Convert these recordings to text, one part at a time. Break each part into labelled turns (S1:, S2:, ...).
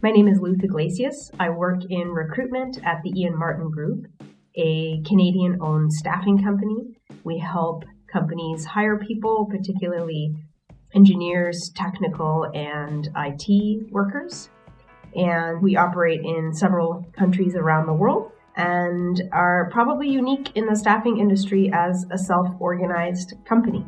S1: My name is Luth Iglesias. I work in recruitment at the Ian Martin Group, a Canadian owned staffing company. We help companies hire people, particularly engineers, technical, and IT workers. And we operate in several countries around the world and are probably unique in the staffing industry as a self organized company.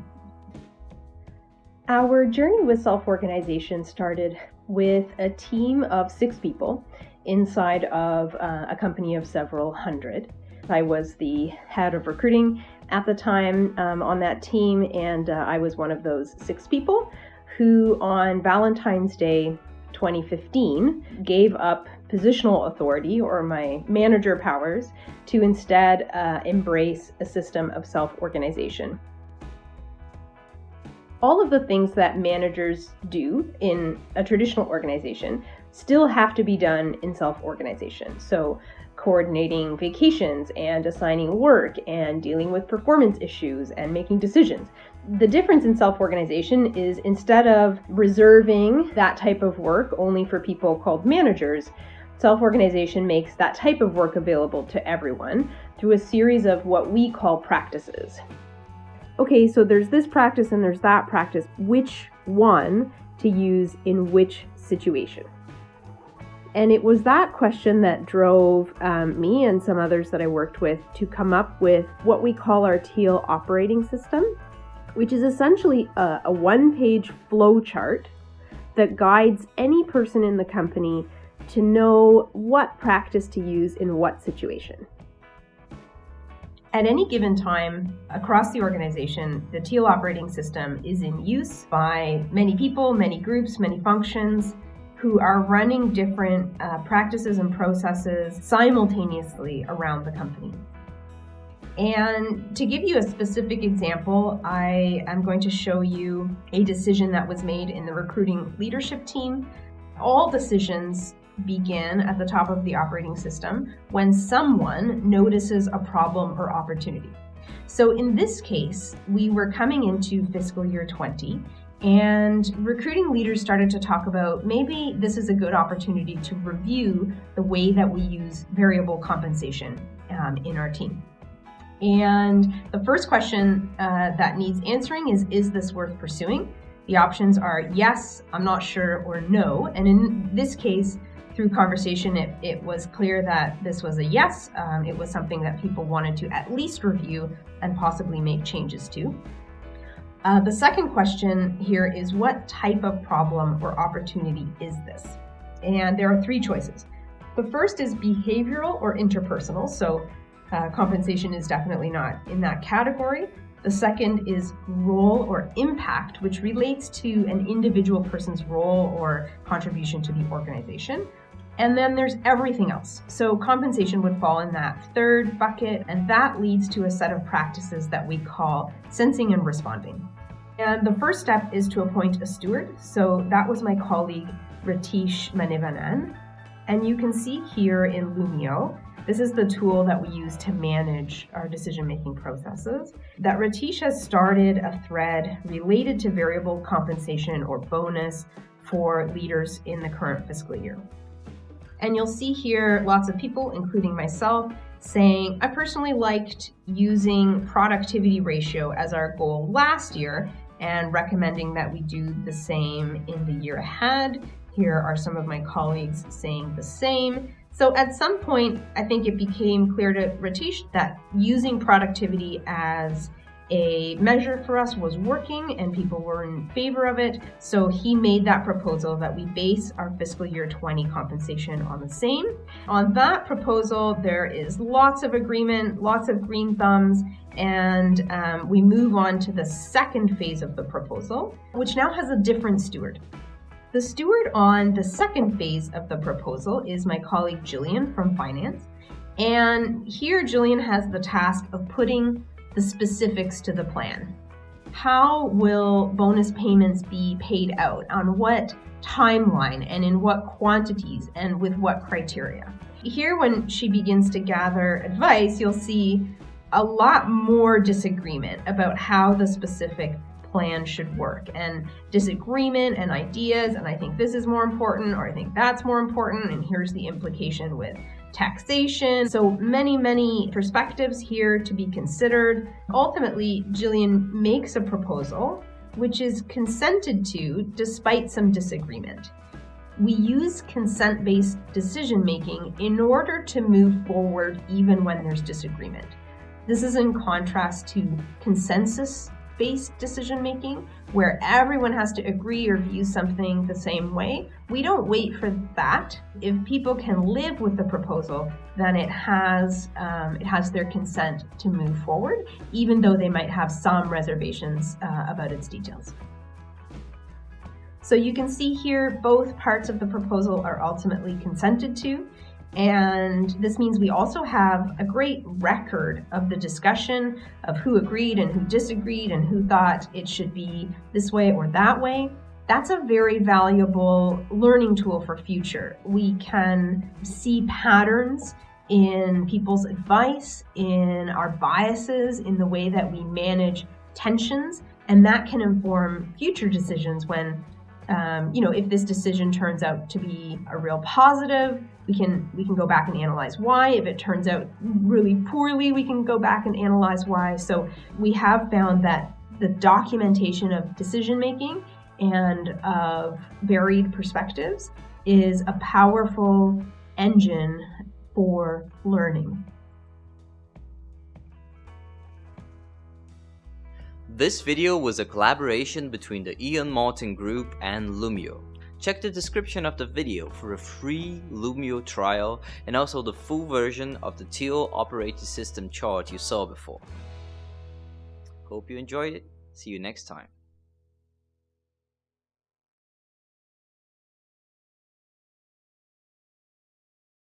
S2: Our journey with self organization started with a team of six people inside of uh, a company of several hundred. I was the head of recruiting at the time um, on that team, and uh, I was one of those six people who, on Valentine's Day 2015, gave up positional authority or my manager powers to instead uh, embrace a system of self organization. All of the things that managers do in a traditional organization still have to be done in self organization. So, coordinating vacations and assigning work and dealing with performance issues and making decisions. The difference in self organization is instead of reserving that type of work only for people called managers, self organization makes that type of work available to everyone through a series of what we call practices. Okay, so there's this practice and there's that practice. Which one to use in which situation? And it was that question that drove um, me and some others that I worked with to come up with what we call our Teal operating system, which is essentially a, a one page flow chart that guides any person in the company to know what practice to use in what situation.
S1: At any given time across the organization, the Teal operating system is in use by many people, many groups, many functions who are running different uh, practices and processes simultaneously around the company. And to give you a specific example, I am going to show you a decision that was made in the recruiting leadership team. All decisions begin at the top of the operating system when someone notices a problem or opportunity. So in this case, we were coming into fiscal year 20 and recruiting leaders started to talk about maybe this is a good opportunity to review the way that we use variable compensation um, in our team. And the first question uh, that needs answering is Is this worth pursuing? The options are yes, I'm not sure, or no. And in this case, through conversation, it, it was clear that this was a yes. Um, it was something that people wanted to at least review and possibly make changes to. Uh, the second question here is what type of problem or opportunity is this? And there are three choices. The first is behavioral or interpersonal, so uh, compensation is definitely not in that category. The second is role or impact, which relates to an individual person's role or contribution to the organization. And then there's everything else. So compensation would fall in that third bucket, and that leads to a set of practices that we call sensing and responding. And the first step is to appoint a steward. So that was my colleague Ratish Manivanan. And you can see here in Loomio, this is the tool that we use to manage our decision making processes. That Ratish has started a thread related to variable compensation or bonus for leaders in the current fiscal year. And you'll see here lots of people, including myself, saying, I personally liked using productivity ratio as our goal last year and recommending that we do the same in the year ahead. Here are some of my colleagues saying the same. So at some point, I think it became clear to Ratish that using productivity as a measure for us was working and people were in favor of it. So he made that proposal that we base our fiscal year 20 compensation on the same. On that proposal, there is lots of agreement, lots of green thumbs, and um, we move on to the second phase of the proposal, which now has a different steward. The steward on the second phase of the proposal is my colleague Jillian from finance. And here, Jillian has the task of putting the specifics to the plan. How will bonus payments be paid out? On what timeline and in what quantities and with what criteria? Here, when she begins to gather advice, you'll see a lot more disagreement about how the specific plan should work and disagreement and ideas and I think this is more important or I think that's more important and here's the implication with taxation. So many, many perspectives here to be considered. Ultimately, Jillian makes a proposal which is consented to despite some disagreement. We use consent based decision making in order to move forward even when there's disagreement. This is in contrast to consensus based decision making, where everyone has to agree or view something the same way. We don't wait for that. If people can live with the proposal, then it has um, it has their consent to move forward, even though they might have some reservations uh, about its details. So you can see here both parts of the proposal are ultimately consented to. And this means we also have a great record of the discussion of who agreed and who disagreed and who thought it should be this way or that way. That's a very valuable learning tool for future. We can see patterns in people's advice, in our biases, in the way that we manage tensions, and that can inform future decisions when um, you know, if this decision turns out to be a real positive, we can we can go back and analyze why. If it turns out really poorly, we can go back and analyze why. So we have found that the documentation of decision making and of varied perspectives is a powerful engine for learning.
S3: This video was a collaboration between the Ian Martin Group and Loomio. Check the description of the video for a free Loomio trial and also the full version of the Teal operating system chart you saw before. Hope you enjoyed it. See you next time.